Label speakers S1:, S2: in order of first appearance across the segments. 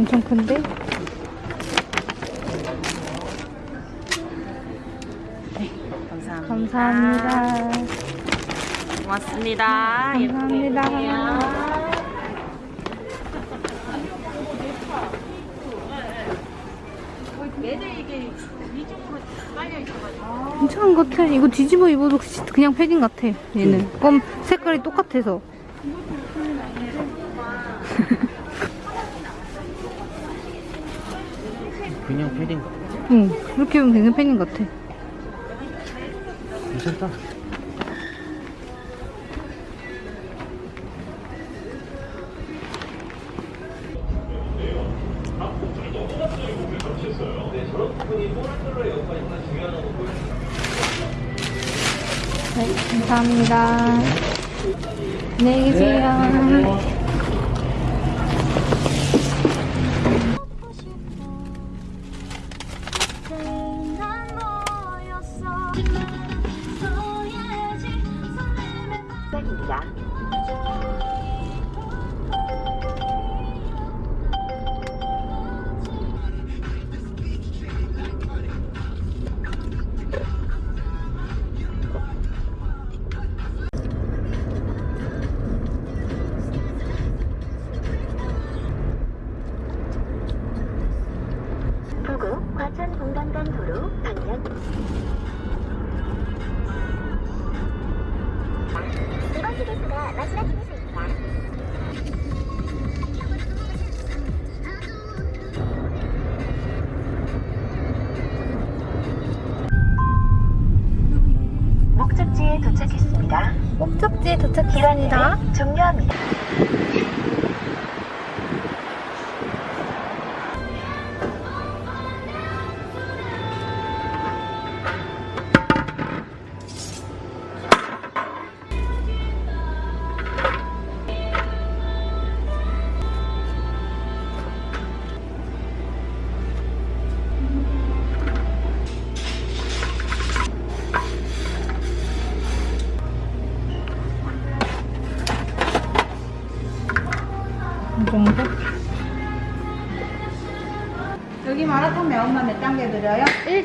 S1: 엄청 큰데?
S2: 감사합니다.
S1: 감사합니다.
S2: 고맙습니다.
S1: 감사합니다. 괜찮은 것 같아. 이거 뒤집어 입어도 그냥 패딩 같아. 얘는. 검 색깔이 똑같아서.
S3: 그냥 패딩 같아.
S1: 응. 이렇게 입으면 그냥 패딩 같아.
S3: 괜찮다.
S1: 네, 감사합니다. 안녕히 계세요.
S4: 부 도착했습니다. 기간을 종료합니다.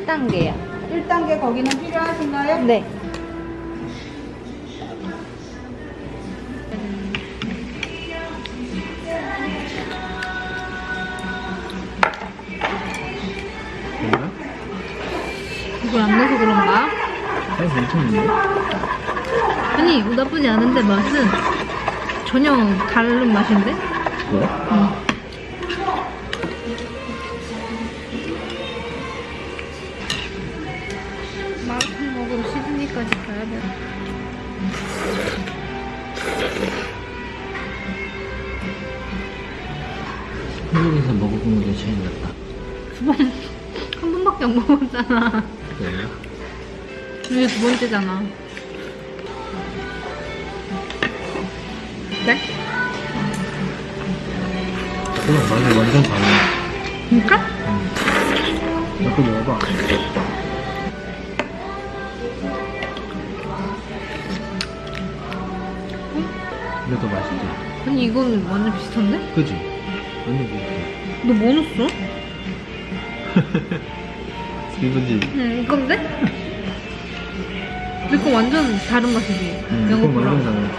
S1: 1단계요. 1단계 거기는 필요하신가요? 네. 이걸 안 넣어서 그런가?
S3: 아니
S1: 아니 나쁘지 않은데 맛은 전혀 다른 맛인데?
S3: 그래?
S1: 응.
S3: 먹어본 게 제일 낫다
S1: 두 번, 한 번밖에 안 먹었잖아.
S3: 그래요?
S1: 이게 두 번째잖아. 네?
S3: 그냥 맛이 완전 달라
S1: 진짜?
S3: 이거 먹어봐 그래도 맛있지
S1: 아니 이거는 완전 비슷한데?
S3: 그지? 완전 비슷해
S1: 너 뭐 넣었어?
S3: 이거지?
S1: 응 이건데? 이거 완전 다른 맛이지.
S3: 응
S1: 이거
S3: 완전
S1: 보라.
S3: 달라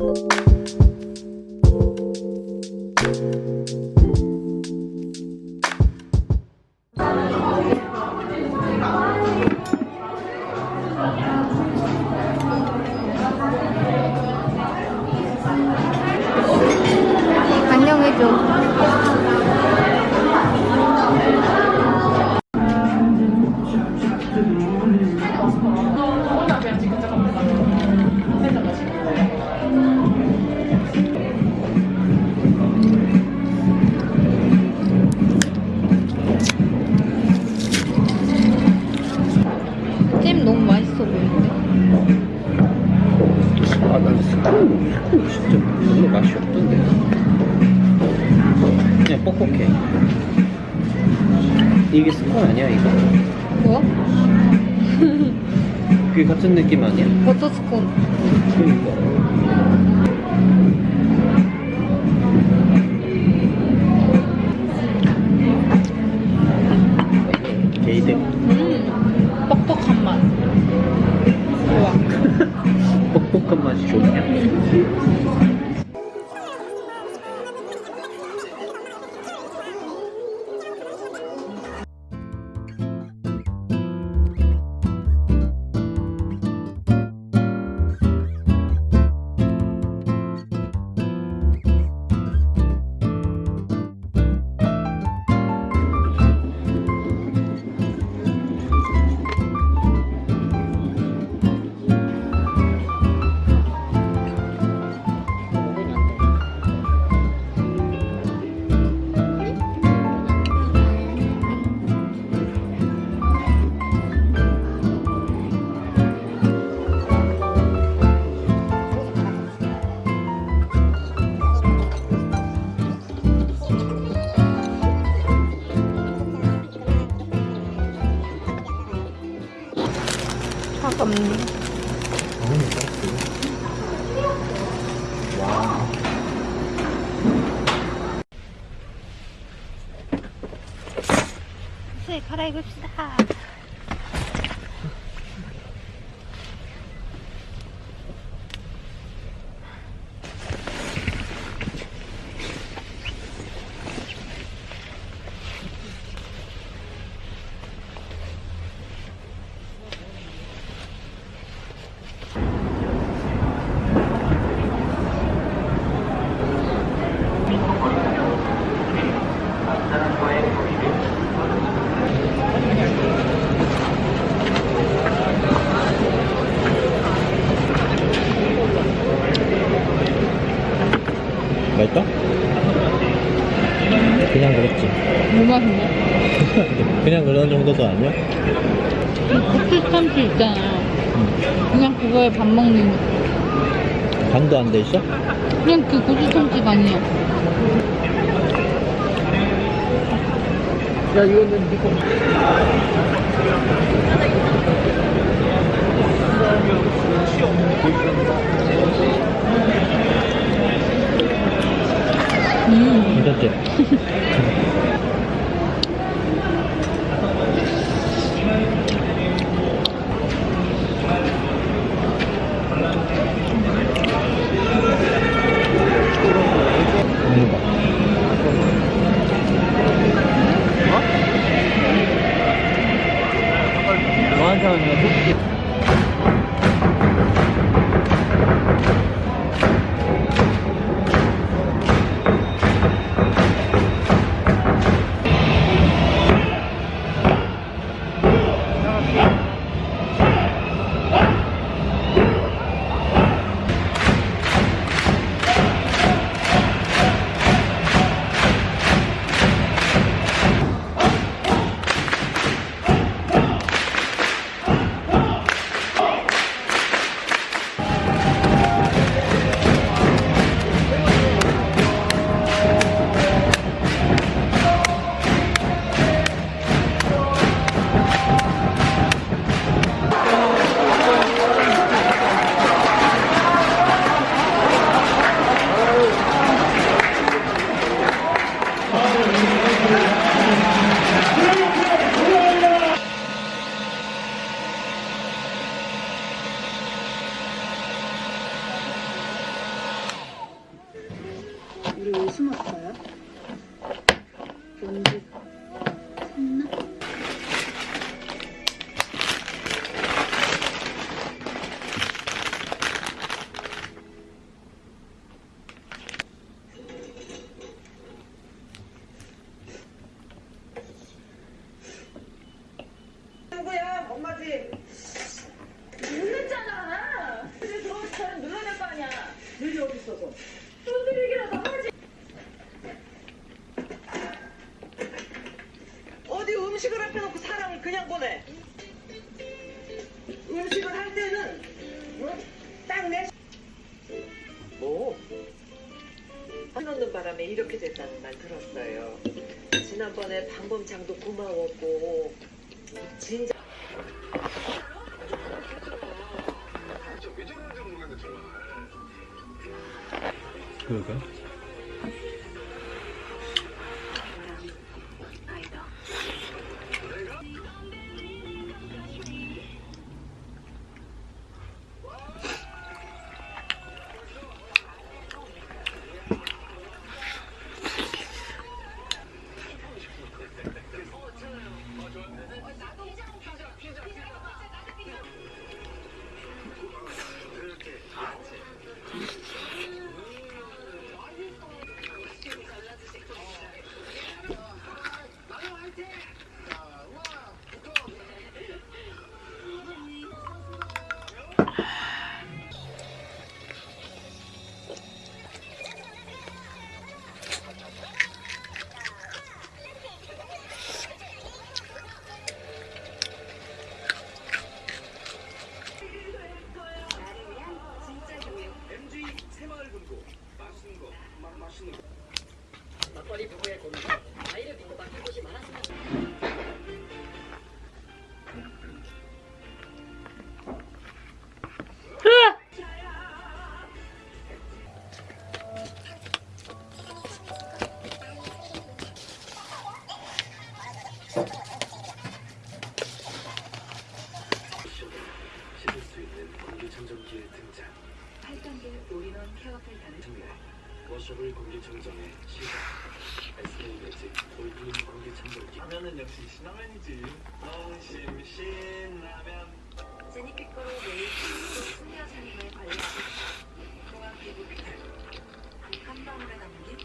S3: 내 스콘 스콘 진짜 별로 맛이 없던데 그냥 뻑뻑해 이게 스콘 아니야 이거?
S1: 뭐?
S3: 그게 같은 느낌 아니야?
S1: 버터 스콘.
S3: 그러니까 그런 정도도 아니야?
S1: 고추 참치 있잖아요. 그냥 그거에 밥 먹는
S3: 간도 안 돼 있어?
S1: 그냥 그 고추 참치가 아니에요.
S3: 야, 이거는 니거.
S1: 음.
S3: 괜찮지?
S5: 우리 왜 숨었어요? 뭔지 샀나?
S6: 누구야? 엄마지. 눌렀잖아. 근데 저 저는 눌러낼 거 아니야. 늘이 어디 있어서? 손들 얘기라도 하지. 어디 음식을 사람을 그냥 보내? 음식을 할 때는 응? 딱 내. 뭐? 넣는 바람에 이렇게 됐다는 말 들었어요. 지난번에 방범창도 고마웠고 진짜.
S7: 씻 워셔블 공기청정의 시작. SK 매직 올인 공기청정기. 하면은 역시 신라면이지. 농심 신라면.
S8: 제니피코로 매일 수면 생활 관리하고 동안 피부 피부 한 방울에 담긴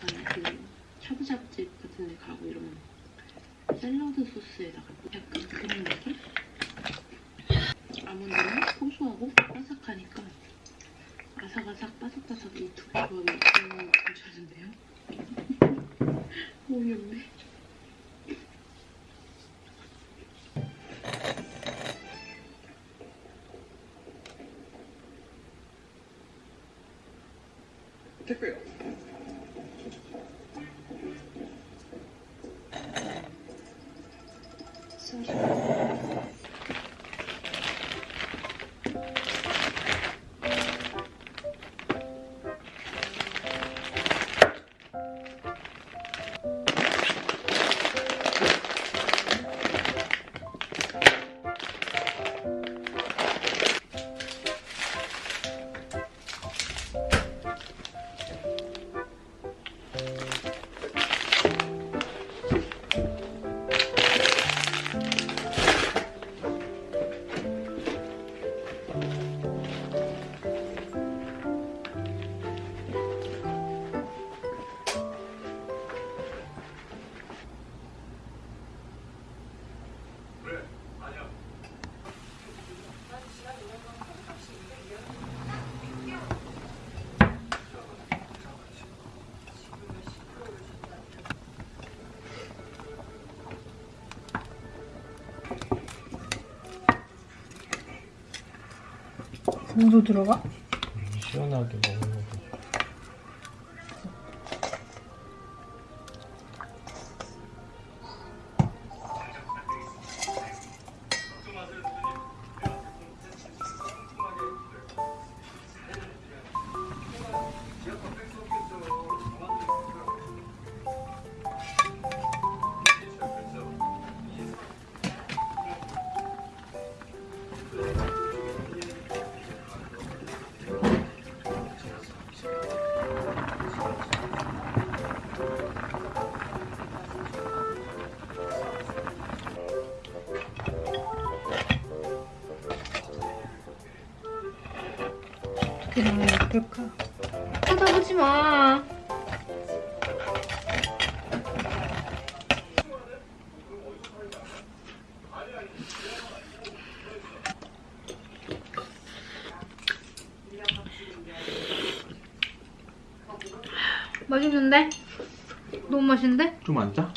S9: 약간 그 샤브샤브집 같은 데 가고 이러면 샐러드 소스에다가 약간 그런 느낌? 아몬드는 고소하고 바삭하니까 아삭아삭 바삭바삭 이 두 조합이 너무 괜찮은데요? 오염네
S7: массажа
S5: 무도 들어가?
S3: 시원하게 먹는 거.
S5: 예쁠까?
S1: 쳐다보지 마. 맛있는데? 너무 맛있는데?
S3: 좀 안 짜?